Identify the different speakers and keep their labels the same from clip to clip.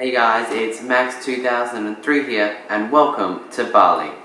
Speaker 1: Hey guys, it's Max2003 here and welcome to Bali.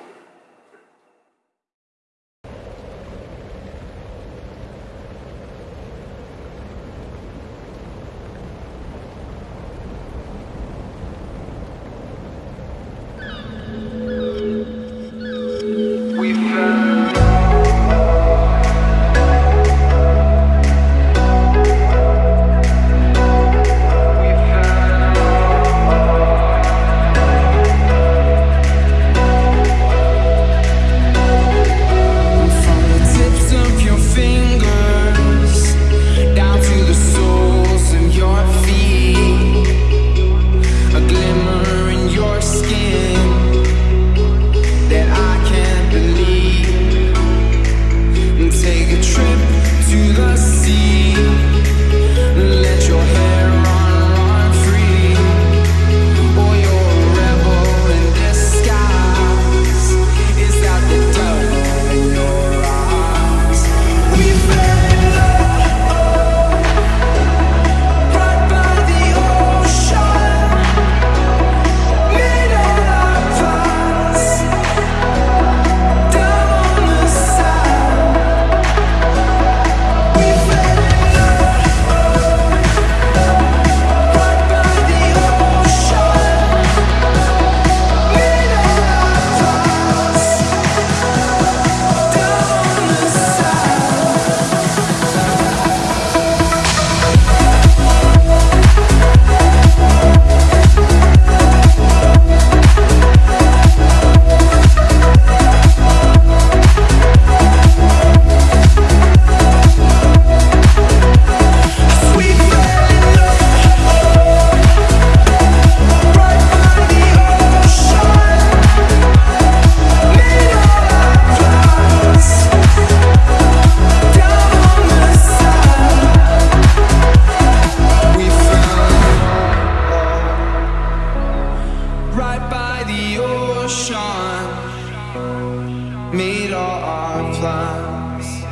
Speaker 2: meet all our plans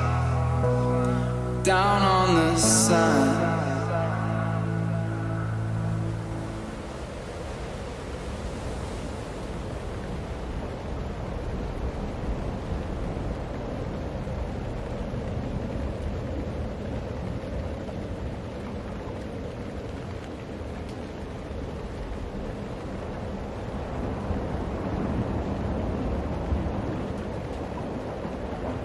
Speaker 2: down on the sand.